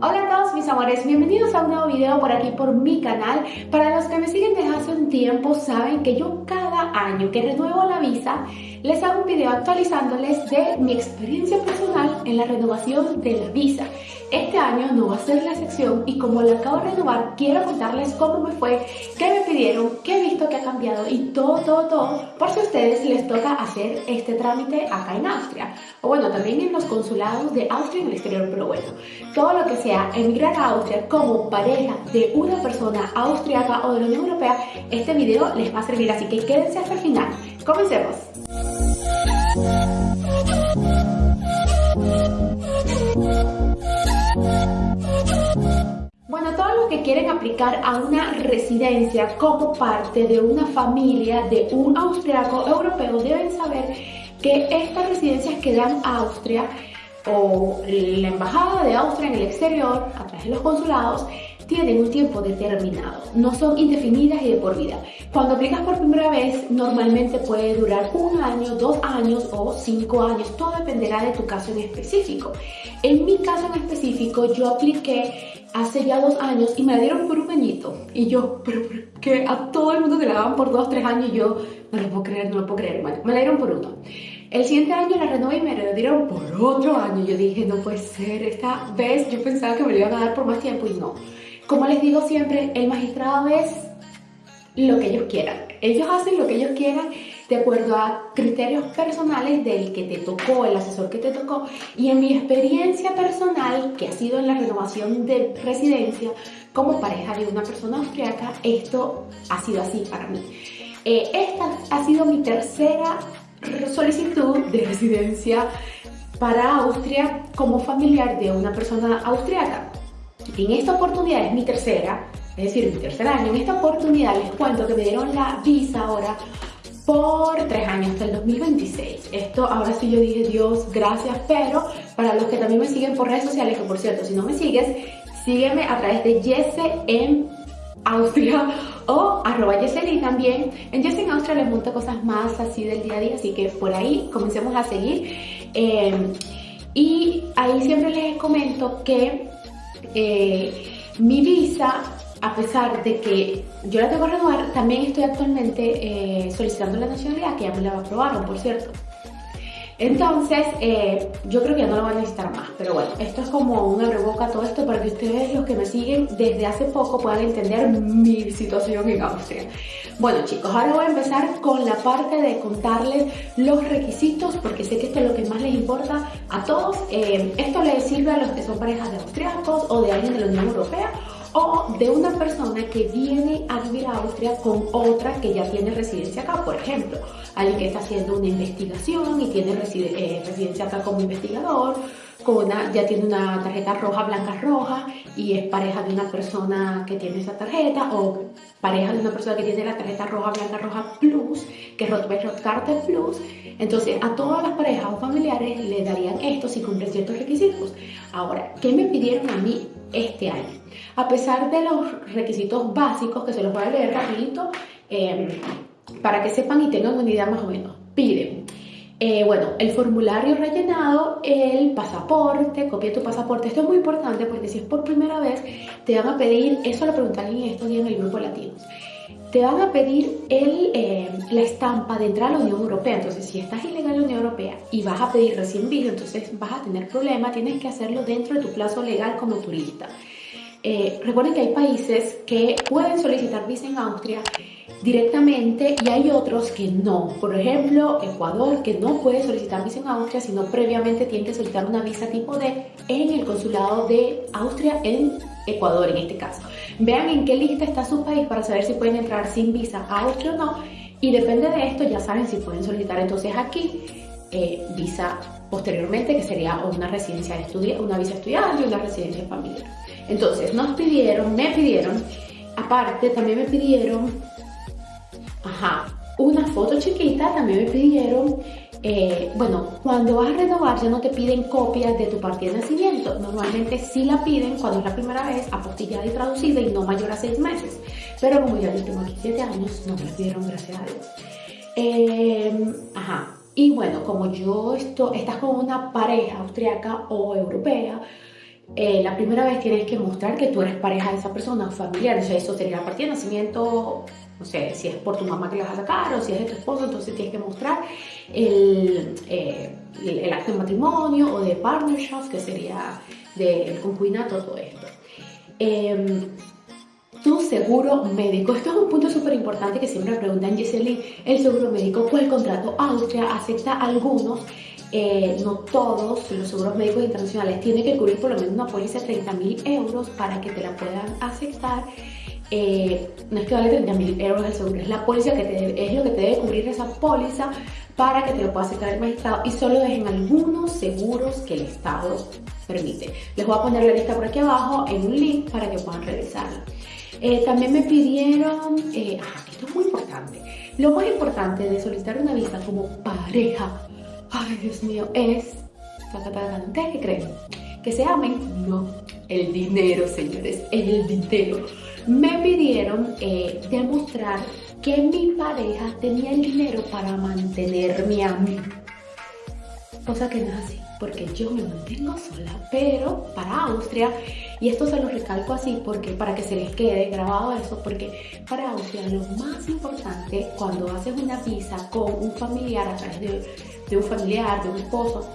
Hola a todos mis amores, bienvenidos a un nuevo video por aquí por mi canal. Para los que me siguen desde hace un tiempo saben que yo cada año que renuevo la visa les hago un video actualizándoles de mi experiencia personal en la renovación de la visa. Este año no va a ser la excepción y como la acabo de renovar, quiero contarles cómo me fue, qué me pidieron, qué he visto que ha cambiado y todo, todo, todo, por si a ustedes les toca hacer este trámite acá en Austria. O bueno, también en los consulados de Austria en el exterior, pero bueno, todo lo que sea emigrar a Austria como pareja de una persona austriaca o de la Unión Europea, este video les va a servir, así que quédense hasta el final. Comencemos. Que quieren aplicar a una residencia como parte de una familia de un austriaco europeo deben saber que estas residencias que dan Austria o la embajada de Austria en el exterior a través de los consulados tienen un tiempo determinado, no son indefinidas y de por vida. Cuando aplicas por primera vez, normalmente puede durar un año, dos años o cinco años, todo dependerá de tu caso en específico. En mi caso en específico, yo apliqué hace ya dos años y me la dieron por un añito. Y yo, pero que a todo el mundo te la daban por dos, tres años, y yo no lo puedo creer, no lo puedo creer. Bueno, me la dieron por uno. El siguiente año la renové y me la dieron por otro año. Yo dije, no puede ser, esta vez yo pensaba que me lo iban a dar por más tiempo y no. Como les digo siempre, el magistrado es lo que ellos quieran. Ellos hacen lo que ellos quieran de acuerdo a criterios personales del que te tocó, el asesor que te tocó. Y en mi experiencia personal, que ha sido en la renovación de residencia como pareja de una persona austriaca, esto ha sido así para mí. Eh, esta ha sido mi tercera solicitud de residencia para Austria como familiar de una persona austriaca. En esta oportunidad es mi tercera, es decir, mi tercer año. En esta oportunidad les cuento que me dieron la visa ahora por tres años, hasta el 2026. Esto ahora sí yo dije, Dios, gracias, pero para los que también me siguen por redes sociales, que por cierto, si no me sigues, sígueme a través de Jesse en Austria o arroba Yeseli también. En Jesse en Austria les monto cosas más así del día a día, así que por ahí comencemos a seguir. Eh, y ahí siempre les comento que eh, mi visa, a pesar de que yo la tengo que renovar, también estoy actualmente eh, solicitando la nacionalidad, que ya me la aprobaron, por cierto. Entonces, eh, yo creo que ya no lo van a necesitar más. Pero bueno, esto es como un boca todo esto para que ustedes, los que me siguen desde hace poco, puedan entender mi situación en Austria. Bueno chicos, ahora voy a empezar con la parte de contarles los requisitos, porque sé que esto es lo que más les importa a todos. Eh, esto les sirve a los que son parejas de austriacos o de alguien de la Unión Europea o de una persona que viene a vivir a Austria con otra que ya tiene residencia acá, por ejemplo, alguien que está haciendo una investigación y tiene eh, residencia acá como investigador, ya tiene una tarjeta roja, blanca, roja y es pareja de una persona que tiene esa tarjeta o pareja de una persona que tiene la tarjeta roja, blanca, roja plus, que es Carter Plus. Entonces a todas las parejas o familiares le darían esto si cumplen ciertos requisitos. Ahora, ¿qué me pidieron a mí este año? A pesar de los requisitos básicos, que se los voy a leer rapidito, em, para que sepan y tengan una idea más o menos. Piden eh, bueno, el formulario rellenado, el pasaporte, copia tu pasaporte. Esto es muy importante porque si es por primera vez, te van a pedir, eso lo preguntan en estos días en el grupo latinos, te van a pedir el, eh, la estampa de entrar a la Unión Europea. Entonces, si estás ilegal en la Unión Europea y vas a pedir recién visa, entonces vas a tener problemas, tienes que hacerlo dentro de tu plazo legal como turista. Eh, recuerden que hay países que pueden solicitar visa en Austria directamente y hay otros que no. Por ejemplo, Ecuador, que no puede solicitar visa en Austria, sino previamente tiene que solicitar una visa tipo D en el consulado de Austria en Ecuador en este caso. Vean en qué lista está su país para saber si pueden entrar sin visa a Austria o no. Y depende de esto ya saben si pueden solicitar entonces aquí eh, visa posteriormente, que sería una residencia de estudiante, una visa estudiante y una residencia familiar. Entonces nos pidieron, me pidieron, aparte también me pidieron Ajá, una foto chiquita también me pidieron. Eh, bueno, cuando vas a renovar ya no te piden copias de tu partida de nacimiento. Normalmente sí la piden cuando es la primera vez, apostillada y traducida y no mayor a seis meses. Pero como ya tengo aquí siete años, no me la pidieron, gracias a Dios. Eh, ajá. Y bueno, como yo esto, estás con una pareja austriaca o europea, eh, la primera vez tienes que mostrar que tú eres pareja de esa persona, familiar, o sea, eso sería la partida de nacimiento, no sé, si es por tu mamá que la vas a sacar o si es de tu esposo, entonces tienes que mostrar el, eh, el, acto de matrimonio o de partnership, que sería del concubinato, todo esto. Em, tu seguro médico. Esto es un punto súper importante que siempre me preguntan, Giseli, el seguro médico, ¿cuál contrato? Austria acepta algunos eh, no todos los seguros médicos internacionales tienen que cubrir por lo menos una póliza de 30 mil euros para que te la puedan aceptar. Eh, no es que vale 30 mil euros el seguro, es la póliza que te es lo que te debe cubrir esa póliza para que te lo pueda aceptar el magistrado y solo es en algunos seguros que el Estado permite. Les voy a poner la lista por aquí abajo en un link para que puedan revisarla. Eh, también me pidieron, esto es muy importante, lo más importante de solicitar una visa como pareja ay Dios mío, es, ¿ustedes qué creen? ¿Que se amen? No, el dinero, señores, el dinero. Me pidieron eh, demostrar que mi pareja tenía el dinero para mantenerme a mí. Cosa que no es así, porque yo me mantengo sola, pero para Austria, y esto se lo recalco así porque para que se les quede grabado eso, porque para Austria lo más importante cuando haces una visa con un familiar a través de de un familiar, de un esposo,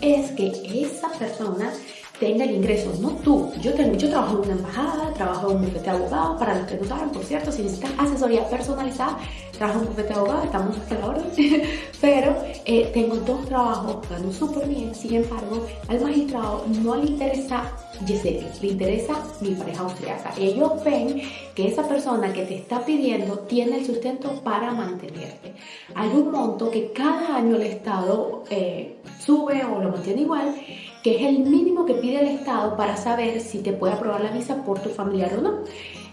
es que esa persona tenga el ingreso, no tú. Yo, tengo, yo trabajo en una embajada, trabajo en un bufete de abogados, para los que no saben, por cierto, si necesitas asesoría personalizada, trabajo en un bufete de abogados, estamos hasta la orden, pero eh, tengo dos trabajos, gano súper bien, sin embargo, al magistrado no le interesa Giselle, le interesa mi pareja austriaca. Ellos ven que esa persona que te está pidiendo tiene el sustento para mantenerte. Hay un monto que cada año el Estado eh, sube o lo mantiene igual que es el mínimo que pide el Estado para saber si te puede aprobar la visa por tu familiar o no.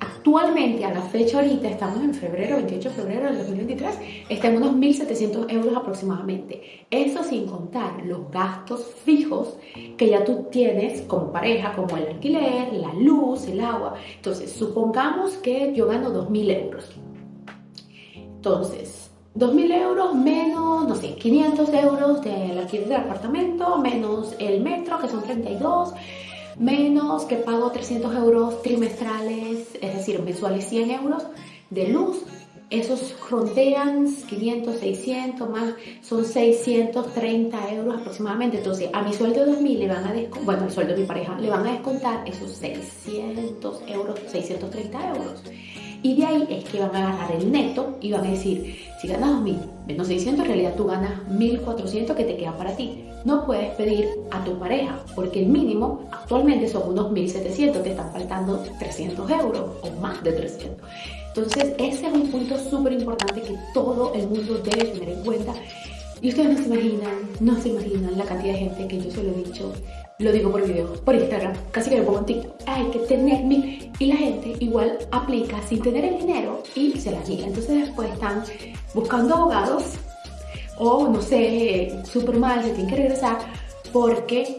Actualmente, a la fecha ahorita, estamos en febrero, 28 de febrero del 2023, está en unos 1.700 euros aproximadamente. Eso sin contar los gastos fijos que ya tú tienes como pareja, como el alquiler, la luz, el agua. Entonces, supongamos que yo gano 2.000 euros. Entonces, 2.000 euros menos, no sé, 500 euros del alquiler del apartamento, menos el metro, que son 32, menos que pago 300 euros trimestrales, es decir, mensuales 100 euros de luz. Esos frontean 500, 600 más, son 630 euros aproximadamente. Entonces, a mi sueldo de 2.000 le van a descontar, bueno, al sueldo de mi pareja, le van a descontar esos 600 euros, 630 euros. Y de ahí es que van a agarrar el neto y van a decir, si ganas 2.000 menos 600, en realidad tú ganas 1.400 que te quedan para ti. No puedes pedir a tu pareja, porque el mínimo actualmente son unos 1.700, te están faltando 300 euros o más de 300. Entonces, ese es un punto súper importante que todo el mundo debe tener en cuenta. Y ustedes no se imaginan, no se imaginan la cantidad de gente que yo se lo he dicho lo digo por video, por Instagram, casi que lo pongo en TikTok, hay que tener mil. Y la gente igual aplica sin tener el dinero y se la niega. Entonces después están buscando abogados o no sé, súper mal, se tienen que regresar porque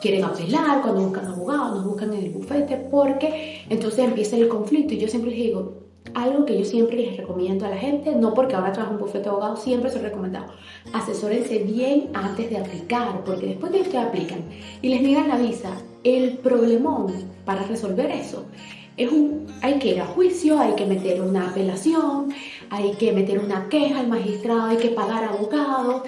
quieren apelar, cuando buscan abogados, nos buscan en el bufete, porque entonces empieza el conflicto. Y yo siempre les digo, algo que yo siempre les recomiendo a la gente, no porque ahora trabajo un bufete de abogados, siempre se he recomendado. Asesórense bien antes de aplicar, porque después de que ustedes aplican y les niegan la visa, el problemón para resolver eso es un, hay que ir a juicio, hay que meter una apelación, hay que meter una queja al magistrado, hay que pagar abogados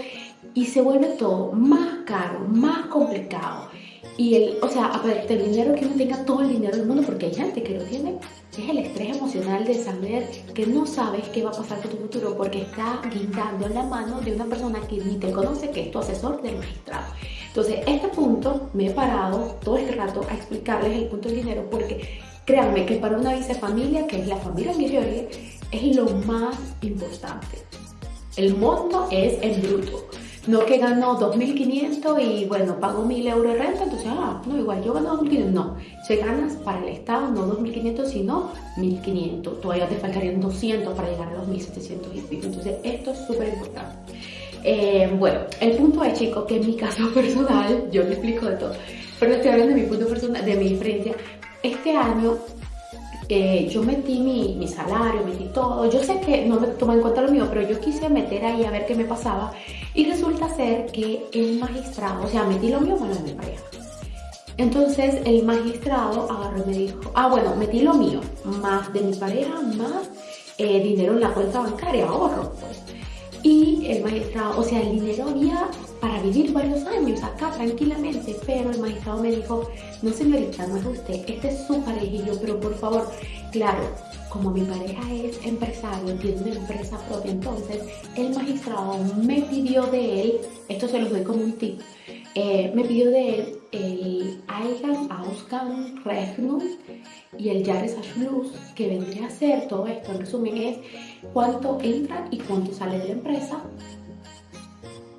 y se vuelve todo más caro, más complicado. Y el, o sea, aparte del dinero, que uno tenga todo el dinero del mundo, porque hay gente que lo tiene, es el estrés emocional de saber que no sabes qué va a pasar con tu futuro porque está guindando en la mano de una persona que ni te conoce, que es tu asesor del magistrado. Entonces, este punto me he parado todo este rato a explicarles el punto del dinero porque créanme que para una visa familia, que es la familia migratoria, es lo más importante. El monto es en bruto. No que gano 2.500 y bueno, pago 1.000 euros de renta, entonces, ah, no, igual yo gano 2.500. No, se ganas para el Estado no 2.500, sino 1.500. Todavía te faltarían 200 para llegar a los 1.700 y pico. Entonces, esto es súper importante. Eh, bueno, el punto es, chicos, que en mi caso personal, yo te explico de todo, pero estoy hablando de mi punto personal, de mi experiencia. Este año yo metí mi, mi, salario, metí todo. Yo sé que no me toma en cuenta lo mío, pero yo quise meter ahí a ver qué me pasaba. Y resulta ser que el magistrado, o sea, metí lo mío con lo de mi pareja. Entonces el magistrado agarró y me dijo, ah bueno, metí lo mío, más de mi pareja, más eh, dinero en la cuenta bancaria, ahorro pues. Y el magistrado, o sea, el dinero había para vivir varios años acá tranquilamente, pero el magistrado me dijo, no señorita, no es usted, este es su pareja pero por favor, claro, como mi pareja es empresario, tiene una empresa propia, entonces el magistrado me pidió de él, esto se lo doy como un tip, eh, me pidió de él el Eigen Ausgang Rechnung y el Jahresabschluss, que vendría a ser todo esto, en resumen, es cuánto entra y cuánto sale de la empresa,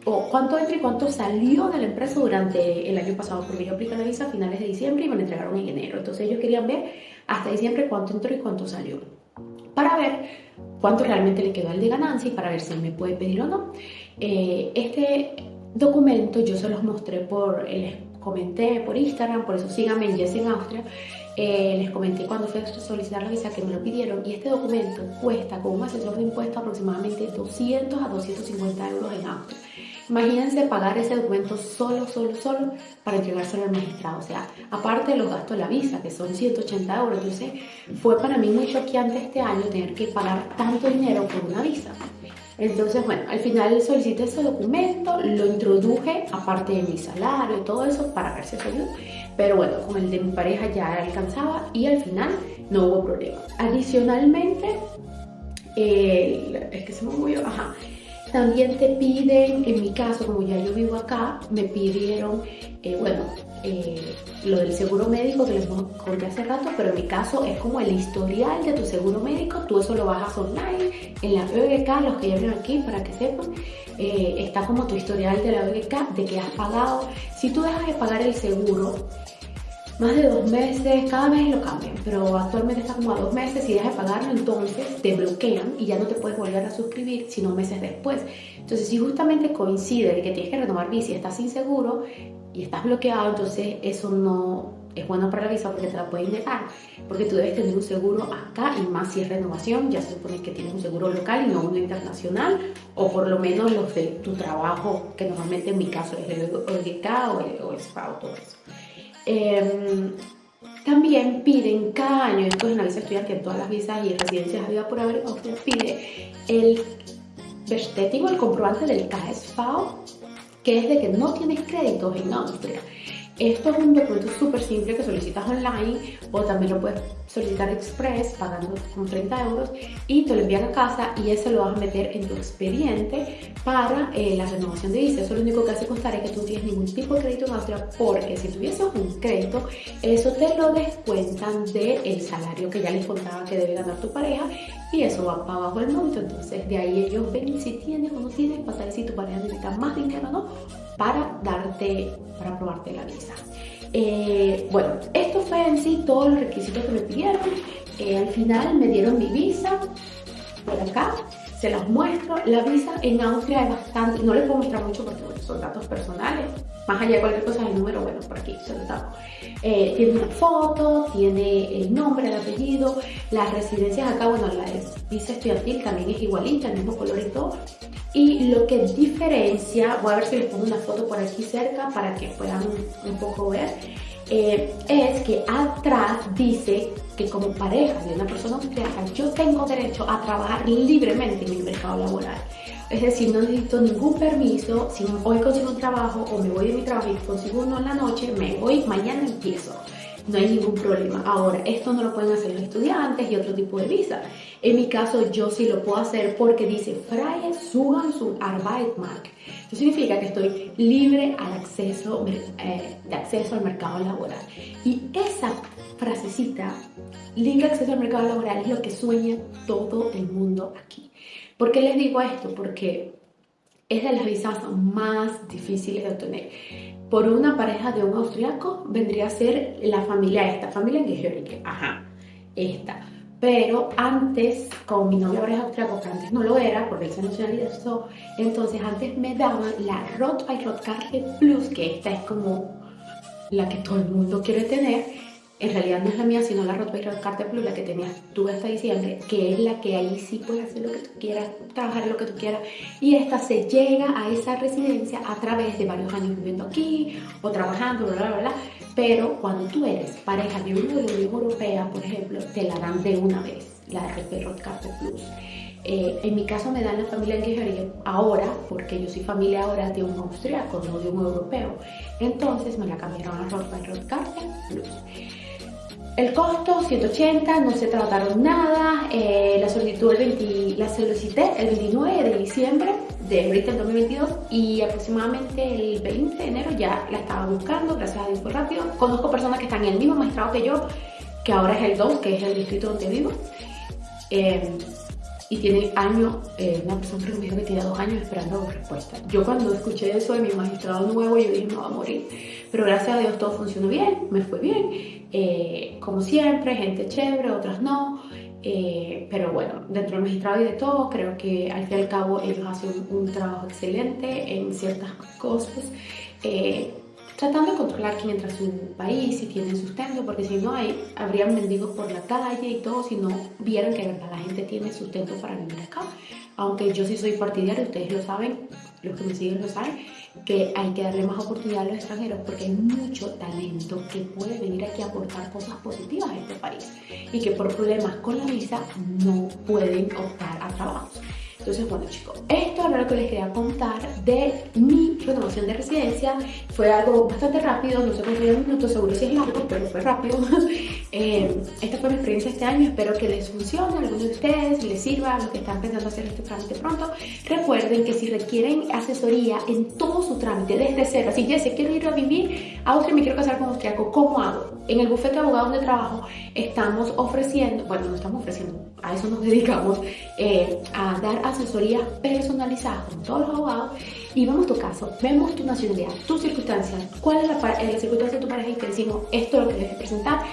o cuánto entra y cuánto salió de la empresa durante el año pasado, porque yo apliqué la visa a finales de diciembre y me la entregaron en enero. Entonces ellos querían ver hasta diciembre cuánto entró y cuánto salió, para ver cuánto realmente le quedó al de ganancia y para ver si me puede pedir o no. Eh, este documento yo se los mostré por, les comenté por Instagram, por eso síganme en Yes en Austria. Eh, les comenté cuando fui a solicitar la visa que me lo pidieron y este documento cuesta con un asesor de impuestos aproximadamente 200 a 250 euros en Austria. Imagínense pagar ese documento solo, solo, solo para entregárselo al magistrado. O sea, aparte de los gastos de la visa, que son 180 euros. Entonces, fue para mí muy choqueante este año tener que pagar tanto dinero por una visa. Entonces, bueno, al final solicité ese documento, lo introduje aparte de mi salario y todo eso para ver si. Pero bueno, con el de mi pareja ya alcanzaba y al final no hubo problema. Adicionalmente, es que se me movió, ajá. También te piden, en mi caso, como ya yo vivo acá, me pidieron, eh, bueno, eh, lo del seguro médico que les conté hace rato, pero en mi caso es como el historial de tu seguro médico, tú eso lo bajas online en la OEGK, los que ya vienen aquí para que sepan, eh, está como tu historial de la OEGK, de que has pagado, si tú dejas de pagar el seguro, más de dos meses, cada mes lo cambian, pero actualmente está como a dos meses, y dejas de pagarlo entonces te bloquean y ya no te puedes volver a suscribir sino meses después. Entonces si justamente coincide que tienes que renovar y estás inseguro y estás bloqueado, entonces eso no es bueno para la visa porque te la pueden negar, porque tú debes tener un seguro acá y más si es renovación, ya se supone que tienes un seguro local y no uno internacional, o por lo menos los de tu trabajo, que normalmente en mi caso es el OGK o el, o el todo eso. Em, también piden cada año, esto es una visa estudiante en todas las visas y residencias de vida por haber, usted pide el Bestätigung, el comprobante del KSV, que es de que no tienes créditos en Austria. Esto es un documento súper simple que solicitas online o también lo puedes solicitar express pagando con 30 euros y te lo envían a casa y ese lo vas a meter en tu expediente para eh, la renovación de visa. Eso lo único que hace constar es que tú no tienes ningún tipo de crédito en Austria porque si tuvieses un crédito, eso te lo descuentan del salario que ya les contaba que debe ganar tu pareja y eso va para abajo el monto. Entonces de ahí ellos ven si tienes o no tienes para saber si tu pareja necesita más dinero no para darte, para aprobarte la visa. Eh, bueno, esto fue en sí todos los requisitos que me pidieron. Eh, al final me dieron mi visa por acá, se las muestro. La visa en Austria es bastante, no les puedo mostrar mucho porque son datos personales, más allá de cualquier cosa el número, bueno, por aquí se lo eh, tiene una foto, tiene el nombre, el apellido, las residencias acá, bueno, la visa estudiantil también es igualita, el mismo color y todo. Y lo que diferencia, voy a ver si les pongo una foto por aquí cerca para que puedan un poco ver, eh, es que atrás dice que como pareja de una persona austriaca yo tengo derecho a trabajar libremente en el mercado laboral. Es decir, no necesito ningún permiso, si hoy consigo un trabajo o me voy de mi trabajo y consigo uno en la noche, me voy, mañana empiezo no hay ningún problema. Ahora, esto no lo pueden hacer los estudiantes y otro tipo de visa. En mi caso, yo sí lo puedo hacer porque dice Freie Zugang zum Arbeitsmarkt. Eso significa que estoy libre al acceso, eh, de acceso al mercado laboral. Y esa frasecita, libre acceso al mercado laboral, es lo que sueña todo el mundo aquí. ¿Por qué les digo esto? Porque es de las visas más difíciles de obtener por una pareja de un austriaco vendría a ser la familia esta, familia Gehörige, ajá, esta. Pero antes, con mi novio ahora es austriaco, que antes no lo era, porque él se nacionalizó, entonces antes me daban la Rot by Rotkarte Plus, que esta es como la que todo el mundo quiere tener, en realidad no es la mía, sino la Rottweiler Carter Plus, la que tenías tú hasta diciembre, que es la que ahí sí puedes hacer lo que tú quieras, trabajar lo que tú quieras. Y esta se llega a esa residencia a través de varios años viviendo aquí o trabajando, bla, bla, bla. pero cuando tú eres pareja de uno de Unión Europea, por ejemplo, te la dan de una vez, la RP Roadcaster Plus. Eh, en mi caso me dan la familia en ahora, porque yo soy familia ahora de un austriaco, no de un europeo. Entonces me la cambiaron a Roadcaster Plus. El costo, 180, no se trataron nada. Eh, la solicitud el 20, la solicité el 29 de diciembre de ahorita el 2022 y aproximadamente el 20 de enero ya la estaba buscando, gracias a Dios fue rápido. Conozco personas que están en el mismo maestrado que yo, que ahora es el 2, que es el distrito donde vivo. Eh, y tiene años, eh, una persona que me dijo que tiene dos años esperando respuesta. Yo cuando escuché eso de mi magistrado nuevo, yo dije, me va a morir. Pero gracias a Dios todo funcionó bien, me fue bien. Eh, como siempre, gente chévere, otras no. Eh, pero bueno, dentro del magistrado y de todo, creo que al fin y al cabo ellos hacen un trabajo excelente en ciertas cosas tratando de controlar quién entra a su país, si tienen sustento, porque si no hay, habrían mendigos por la calle y todo, si no vieran que verdad la gente tiene sustento para vivir acá. Aunque yo sí soy partidaria, ustedes lo saben, los que me siguen lo saben, que hay que darle más oportunidad a los extranjeros porque hay mucho talento que puede venir aquí a aportar cosas positivas a este país y que por problemas con la visa no pueden optar a trabajos. Entonces, bueno chicos, esto era lo que les quería contar de mi renovación de residencia. Fue algo bastante rápido, no sé cuántos minutos, seguro si es largo, pero fue rápido. eh, esta fue mi experiencia este año, espero que les funcione a algunos de ustedes, les sirva a los que están pensando hacer este trámite pronto. Recuerden que si requieren asesoría en todo su trámite, desde cero, así ya sé, quiero ir a vivir a Austria, me quiero casar con austriaco, ¿cómo hago? En el bufete de abogados de trabajo estamos ofreciendo, bueno, no estamos ofreciendo, a eso nos dedicamos, eh, a dar asesoría personalizada con todos los abogados y vemos tu caso, vemos tu nacionalidad, tus circunstancias, cuál es la, eh, la circunstancia de tu pareja y te decimos esto es lo que debes presentar,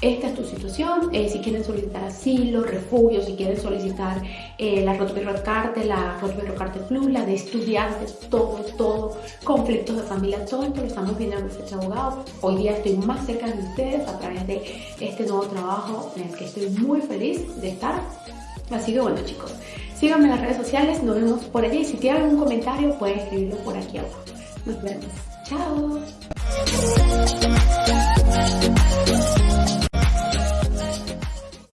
esta es tu situación, eh, si quieren solicitar asilo, refugio, si quieren solicitar eh, la Rotterdam Carte, la Rotterdam Carte Plus, la de estudiantes, todo, todo, conflictos de familia, todo esto lo estamos viendo en nuestro abogado. Hoy día estoy más cerca de ustedes a través de este nuevo trabajo en el que estoy muy feliz de estar. Así que bueno chicos, Síganme en las redes sociales, nos vemos por allí. Si tienen algún comentario, pueden escribirlo por aquí abajo. Nos vemos. Chao.